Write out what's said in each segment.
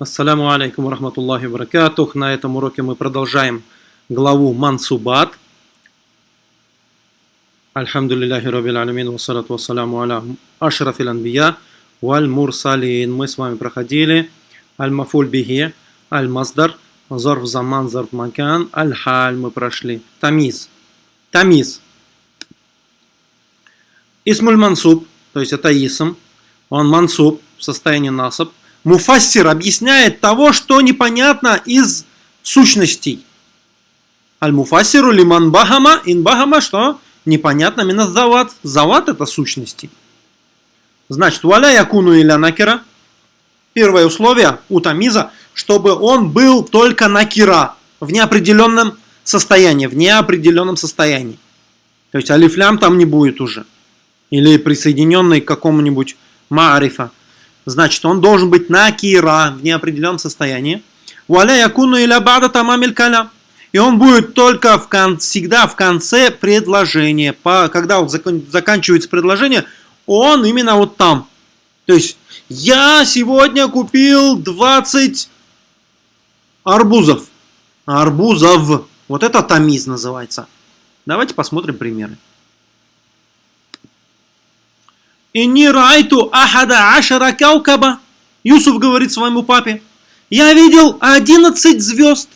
Ассаляму алейкум рахматуллахи баракатух. На этом уроке мы продолжаем главу Мансубат. Альхамдулиллахи рабил алямин, вассалату вассаляму аля ашрафил анбия, валь мурсалин. Мы с вами проходили аль-мафуль бихи, аль-маздар, зарф заман, зарф макан, аль-халь мы прошли. Тамиз. Тамиз. Исмуль мансуб, то есть это исм, он мансуб в состоянии насаб. Муфассир объясняет того, что непонятно из сущностей. Аль-муфассиру лиман бахама, ин бахама, что непонятно мина зават. Зават это сущности. Значит, валя якуну или накера. Первое условие у тамиза, чтобы он был только накира, в неопределенном состоянии, в неопределенном состоянии. То есть алифлям там не будет уже. Или присоединенный к какому-нибудь маарифа. Значит, он должен быть накира в неопределенном состоянии. Валя якуну иля бада тамамиль калям. И он будет только в кон, всегда в конце предложения. По, когда вот закон, заканчивается предложение, он именно вот там. То есть, я сегодня купил 20 арбузов. Арбузов. Вот это тамиз называется. Давайте посмотрим примеры. «Инни райту ахада ашара каукаба». Юсуф говорит своему папе, «Я видел 11 звезд».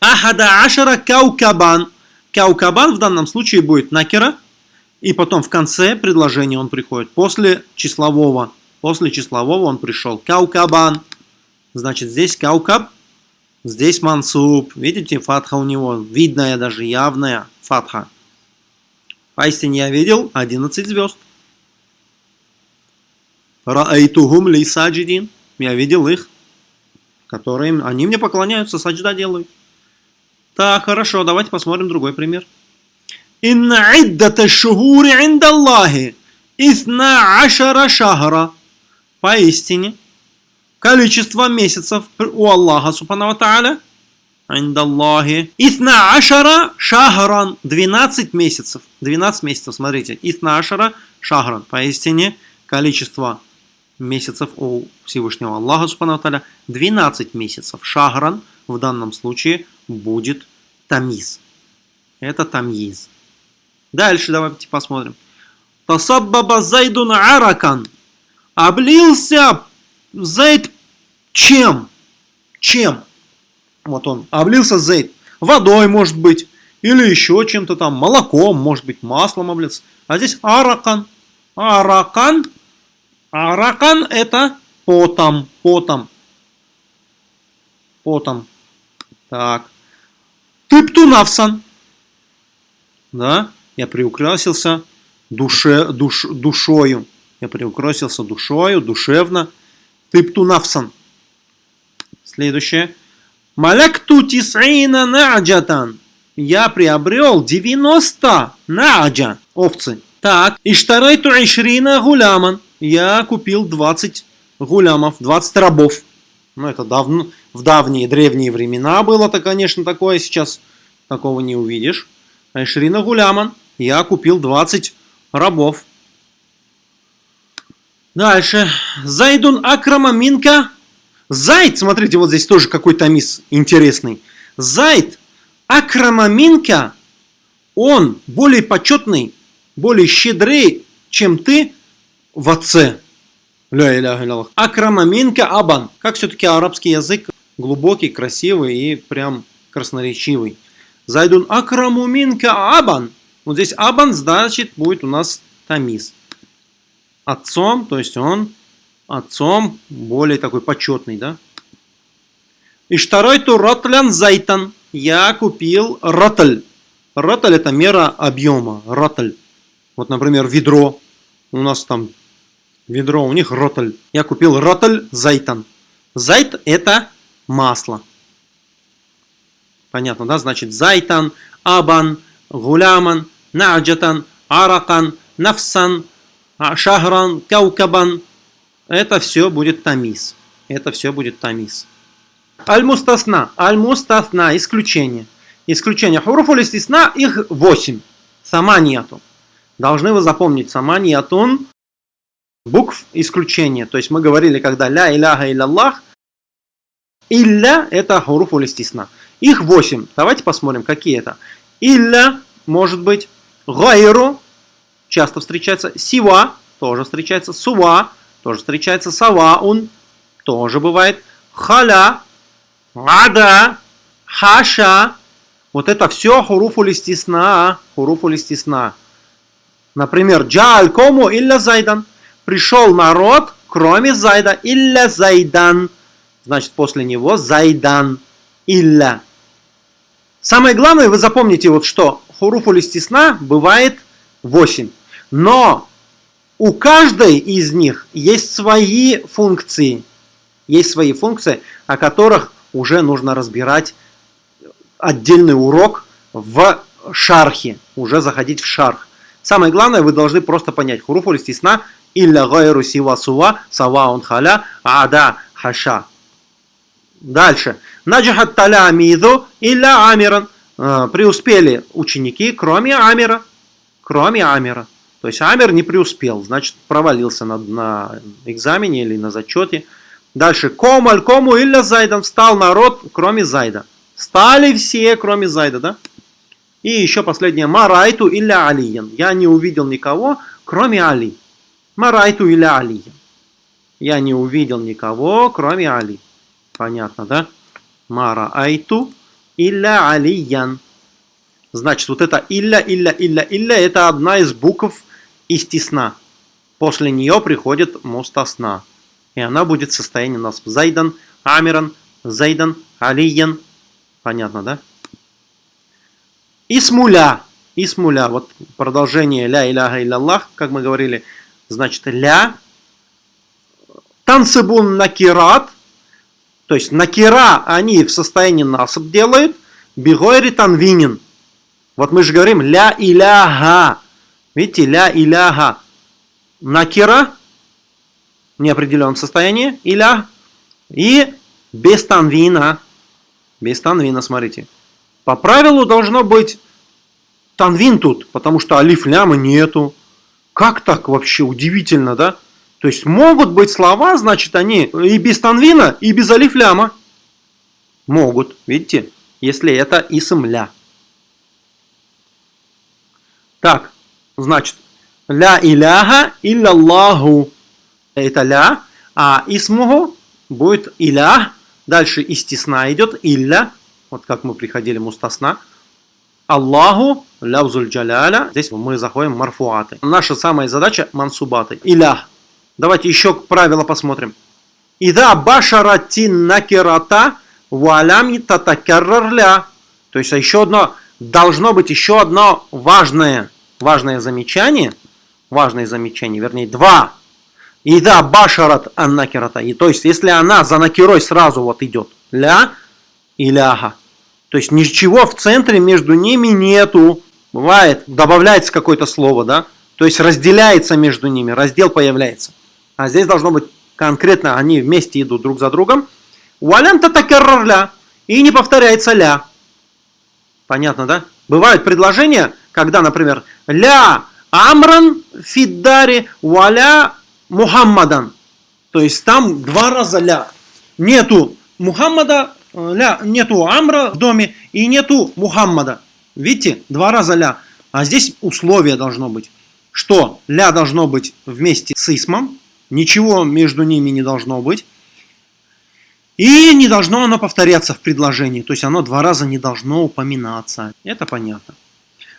Ахада ашара каукабан. Каукабан в данном случае будет накера. И потом в конце предложения он приходит. После числового. После числового он пришел. Каукабан. Значит, здесь каукаб. Здесь мансуб. Видите, фатха у него. Видная даже, явная фатха. Поистине я видел 11 звезд. Раайтухум ли саджидин. Я видел их, которые они мне поклоняются, саджда делают. Так, хорошо, давайте посмотрим другой пример. Инна иддата шухури индаллахи исна ашара шахара. Поистине, количество месяцев у Аллаха, субхану тааля, индаллахи. Исна ашара шахаран. 12 месяцев. 12 месяцев, смотрите. Исна ашара шахаран. Поистине, количество месяцев у Всевышнего Аллаха, субхану тааля, 12 месяцев. Шахран в данном случае будет тамиз. Это тамиз. Дальше давайте посмотрим. Тасаббаба зайдун аракан. Облился Зайд чем? Чем? Вот он, облился Зайд. Водой, может быть, или еще чем-то там, молоком, может быть, маслом облился. А здесь аракан. Аракан. Аракан это потом, потом. Потом. Так. Тыптунавсан. Да, я приукрасился душе, душ, душою. Я приукрасился душою, душевно. Тыптунавсан. Следующее. Малякту тисаина наджатан. Я приобрел 90 наджа, овцы. Так, иштарайту ишрина гуляман. Я купил 20 гулямов, 20 рабов. Ну, это давно, в давние древние времена было-то, конечно, такое. Сейчас такого не увидишь. Айшрина Гуляман. Я купил 20 рабов. Дальше. Зайдун Акрама Минка. Зайд, смотрите, вот здесь тоже какой-то мисс интересный. Зайд Акрама Минка, он более почетный, более щедрый, чем ты в отце. Ля иляха илляллах. Акрама минка абан. Как все-таки арабский язык глубокий, красивый и прям красноречивый. Зайдун акраму минка абан. Вот здесь абан значит будет у нас тамиз. Отцом, то есть он отцом более такой почетный, да? И второй ту ротлян зайтан. Я купил ротль. Ротль это мера объема. Ротль. Вот, например, ведро. У нас там ведро, у них ротоль. Я купил ротоль зайтан. Зайт это масло. Понятно, да? Значит, зайтан, абан, гуляман, наджатан, аракан, нафсан, шахран, каукабан. Это все будет тамиз. Это все будет тамиз. Аль-мустасна. Аль-мустасна. Исключение. Исключение. Хуруфуль истисна. Их 8. Сама нету. Должны вы запомнить. Сама нетун. букв исключения. То есть мы говорили, когда ля иляха илlallah, илля это хуруф улистисна. Их восемь. Давайте посмотрим, какие это. Илля может быть, гайру часто встречается, сива тоже встречается, сува тоже встречается, саваун тоже бывает, халя, ада, хаша. Вот это все хуруфу листисна, хуруфу листисна. Например, джаль кому илля зайдан. Пришел народ, кроме зайда, илля зайдан. Значит, после него зайдан, илля. Самое главное, вы запомните вот что. Хуруфу листисна бывает 8. Но у каждой из них есть свои функции. Есть свои функции, о которых уже нужно разбирать отдельный урок в шархе. Уже заходить в шарх. Самое главное, вы должны просто понять. Хуруфу листисна илля гайру сива сува сава он халя ада хаша. Дальше. Наджахат таля амиду илля амиран. Э, преуспели ученики, кроме Амира. Кроме Амира. То есть Амир не преуспел, значит провалился на, на экзамене или на зачете. Дальше. Комаль кому илля зайдан. Встал народ, кроме Зайда. Стали все, кроме Зайда, да? И еще последнее. Марайту илля алиян. Я не увидел никого, кроме Али. Марайту илля алиян. Я не увидел никого, кроме Али. Понятно, да? Мара айту илля алиян. Значит, вот это илля, илля, илля, илля, это одна из букв истисна. После нее приходит мустасна. И она будет в состоянии нас зайдан, амиран, зайдан, алиян. Понятно, да? Исмуля. Исмуля. Вот продолжение ля иляха илляллах, как мы говорили. Значит, ля. Тансыбун накират – то есть накира они в состоянии насоб делают, бигойри танвинин. Вот мы же говорим ля иляха. Видите, ля иляха. Накира в неопределенном состоянии, иля, и без танвина. Без танвина, смотрите. По правилу должно быть танвин тут, потому что алиф ляма нету. Как так вообще? Удивительно, да? То есть могут быть слова, значит, они и без танвина, и без алифляма. Могут, видите, если это исмля. Так, значит, ля иляха илляллаху. Это ля, а исмуху будет иля. Дальше истисна идет, илля. Вот как мы приходили мустасна. Аллаху, лявзуль джаляля. Здесь мы заходим марфуаты. Наша самая задача мансубаты. Илях. Давайте еще правило посмотрим. Ида башаратин накирата вуалями татакаррарля. То есть еще одно, должно быть еще одно важное, важное замечание. Важное замечание, вернее два. Ида башарат аннакирата. И то есть если она за накирой сразу вот идет. Ля и ляха. То есть ничего в центре между ними нету. Бывает, добавляется какое-то слово, да? То есть разделяется между ними, раздел появляется. А здесь должно быть конкретно, они вместе идут друг за другом. Валям татакеррля. И не повторяется ля. Понятно, да? Бывают предложения, когда, например, ля амран фиддари валя мухаммадан. То есть там два раза ля. Нету Мухаммада, э, ля, нету амра в доме и нету Мухаммада. Видите, два раза ля. А здесь условие должно быть, что ля должно быть вместе с исмом, Ничего между ними не должно быть. И не должно оно повторяться в предложении. То есть оно два раза не должно упоминаться. Это понятно.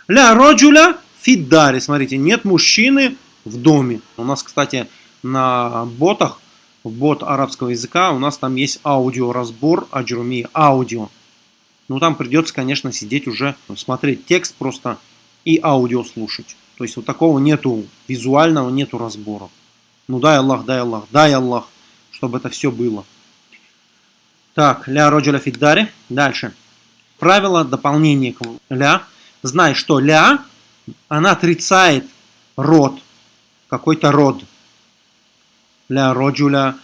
Ля роджуля фиддари. Смотрите, нет мужчины в доме. У нас, кстати, на ботах, в бот арабского языка, у нас там есть аудиоразбор аджруми, аудио. Ну, там придется, конечно, сидеть уже, смотреть текст просто и аудио слушать. То есть вот такого нету визуального, нету разбора. Ну дай Аллах, дай Аллах, дай Аллах, чтобы это все было. Так, ля роджуля фиддари. Дальше. Правило дополнения к ля. Знай, что ля, она отрицает род, какой-то род. Ля роджуля.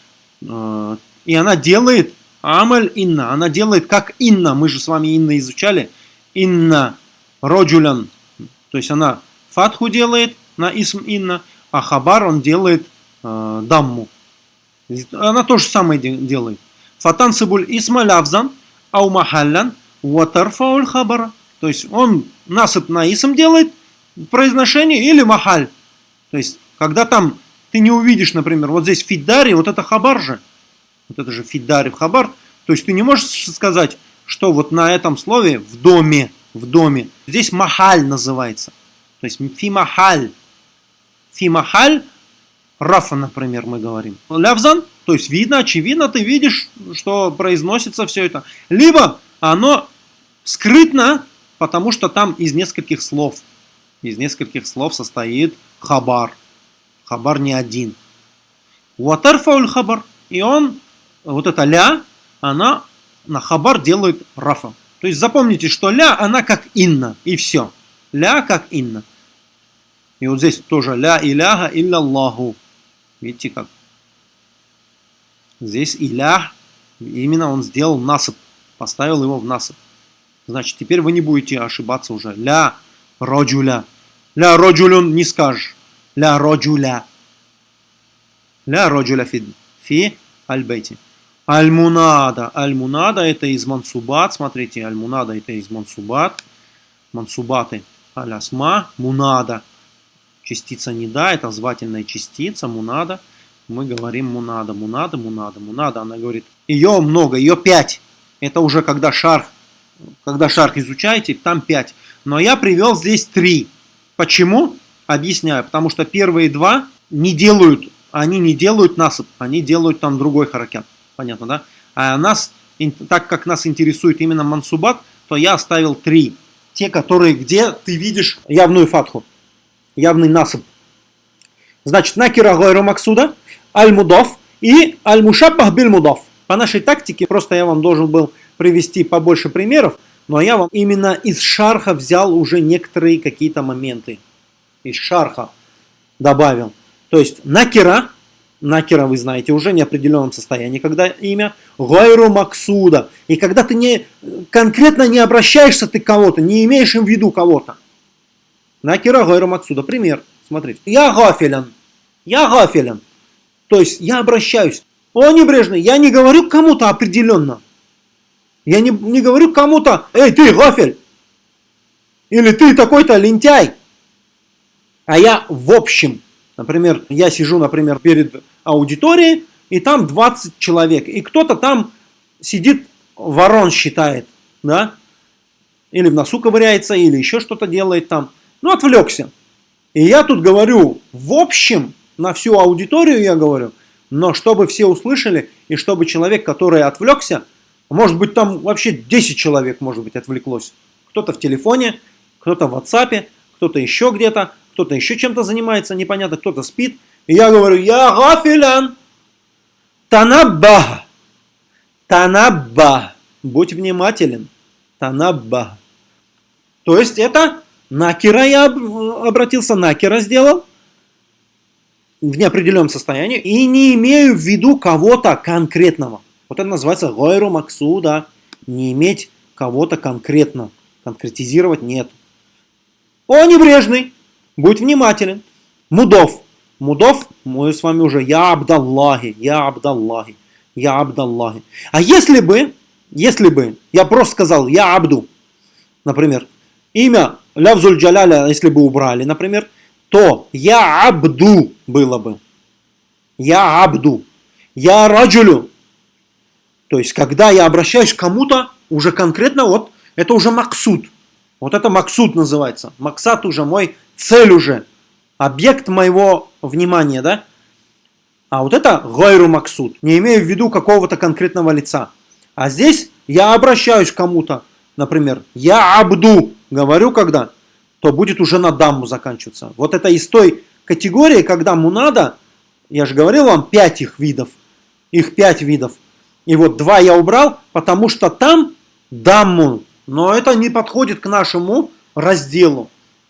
Э, и она делает амаль инна. Она делает как инна. Мы же с вами инна изучали. Инна роджулян. То есть она фатху делает на исм инна, а хабар он делает э, дамму. Она то же самое делает. Фатансибуль исмалявзан аумахаллян ватарфауль хабара. То есть он насып на исм делает произношение или махаль. То есть, когда там ты не увидишь, например, вот здесь фидари, вот это хабар же. Вот это же фидари хабар. То есть ты не можешь сказать, что вот на этом слове в доме, в доме. Здесь махаль называется. То есть фимахаль. Фимахаль, рафа, например, мы говорим. Лявзан, то есть видно, очевидно, ты видишь, что произносится все это. Либо оно скрытно, потому что там из нескольких слов. Из нескольких слов состоит хабар. Хабар не один. Уатарфауль хабар. И он, вот эта ля, она на хабар делает рафа. То есть запомните, что ля, она как инна, и все. Ля как инна. И вот здесь тоже ля иляха илляллаху. Видите как? Здесь илях, именно он сделал насып, поставил его в насып. Значит, теперь вы не будете ошибаться уже. Ля роджуля. Ля роджулюн не скажешь. Ля роджуля. Ля роджуля фи, фи аль-бейти. Аль-Мунада. Аль-Мунада это из Мансубат. Смотрите, Аль-Мунада это из Мансубат. Мансубаты. Аль-Асма. Мунада. Частица не да, это звательная частица. Мунада. Мы говорим Мунада. Мунада, Мунада, Мунада. Она говорит, ее много, ее пять. Это уже когда шарх, когда шарх изучаете, там пять. Но я привел здесь три. Почему? Объясняю. Потому что первые два не делают, они не делают насыпь, они делают там другой харакят понятно, да? А нас, так как нас интересует именно мансубат, то я оставил три. Те, которые, где ты видишь явную фатху, явный насып. Значит, накира гойру максуда, аль-мудов и аль-мушаббах биль-мудов. По нашей тактике, просто я вам должен был привести побольше примеров, но я вам именно из шарха взял уже некоторые какие-то моменты. Из шарха добавил. То есть накира накера вы знаете, уже неопределенном состоянии, когда имя Гайру Максуда. И когда ты не, конкретно не обращаешься ты к кого-то, не имеешь им в виду кого-то. Накера Гайру Максуда. Пример. Смотрите. Я гафелян. Я гафелян. То есть я обращаюсь. О, небрежный, я не говорю кому-то определенно. Я не, не говорю кому-то, эй, ты гафель. Или ты такой-то лентяй. А я в общем Например, я сижу, например, перед аудиторией, и там 20 человек, и кто-то там сидит, ворон считает, да, или в носу ковыряется, или еще что-то делает там, ну, отвлекся. И я тут говорю, в общем, на всю аудиторию я говорю, но чтобы все услышали, и чтобы человек, который отвлекся, может быть, там вообще 10 человек, может быть, отвлеклось. Кто-то в телефоне, кто-то в WhatsApp, кто-то еще где-то, кто-то еще чем-то занимается, непонятно, кто-то спит. И я говорю, я гафилян, танабба, танабба, будь внимателен, танабба. То есть это накера я обратился, накера сделал в неопределенном состоянии и не имею в виду кого-то конкретного. Вот это называется гойру максуда, не иметь кого-то конкретно, конкретизировать нет. О, небрежный! Будь внимателен. Мудов. Мудов, мы с вами уже, я Абдаллахи, я Абдаллахи, я Абдаллахи. А если бы, если бы я просто сказал, я Абду, например, имя Лявзуль Джаляля, если бы убрали, например, то я Абду было бы. Я Абду. Я Раджулю. То есть, когда я обращаюсь к кому-то, уже конкретно, вот, это уже Максуд. Вот это Максуд называется. Максат уже мой цель уже, объект моего внимания, да? А вот это гайру максуд, не имею в виду какого-то конкретного лица. А здесь я обращаюсь к кому-то, например, я абду, говорю когда, то будет уже на дамму заканчиваться. Вот это из той категории, когда мунада, я же говорил вам, пять их видов, их пять видов. И вот два я убрал, потому что там дамму, но это не подходит к нашему разделу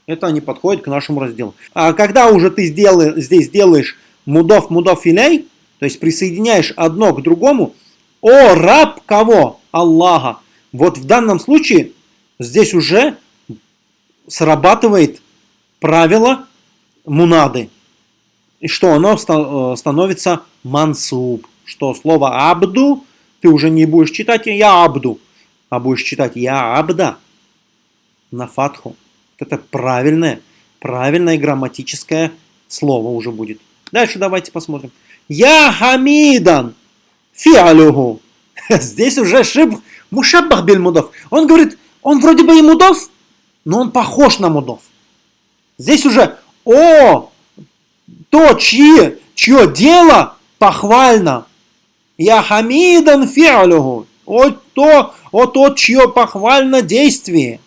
это не подходит к нашему разделу. А когда уже ты сделаешь, здесь делаешь мудов, мудов филей, то есть присоединяешь одно к другому, о, раб кого? Аллаха. Вот в данном случае здесь уже срабатывает правило мунады. и что оно э, становится мансуб. Что слово абду ты уже не будешь читать я абду, а будешь читать я абда на фатху. Это правильное, правильное грамматическое слово уже будет. Дальше давайте посмотрим. Я хамидан фиалюху. Здесь уже шиб мушаббах биль мудов. Он говорит, он вроде бы и мудов, но он похож на мудов. Здесь уже, о, то, чьи, чье дело похвально. Я хамидан фиалюху. О, то, о тот, чье похвально действие.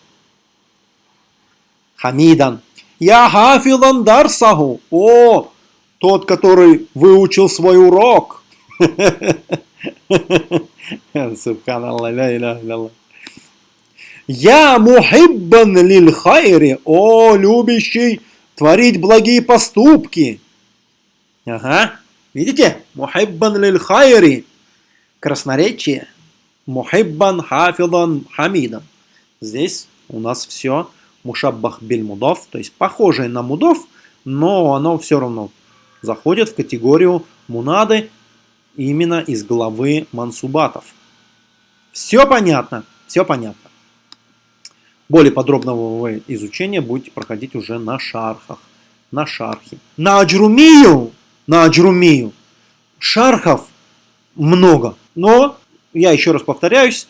Хамидан. Я хафилан дарсаху. О, тот, который выучил свой урок. Я мухиббан лиль хайри. О, любящий творить благие поступки. Ага. Видите? Мухиббан лиль хайри. Красноречие. Мухиббан хафидан хамидан. Здесь у нас все мушаббах биль мудов, то есть похожее на мудов, но оно все равно заходит в категорию мунады именно из главы мансубатов. Все понятно? Все понятно. Более подробного изучения будете проходить уже на шархах, на шархе. На аджрумию, на аджрумию шархов много, но я еще раз повторяюсь,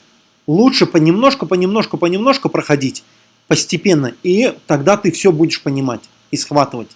лучше понемножку, понемножку, понемножку проходить постепенно, и тогда ты все будешь понимать и схватывать.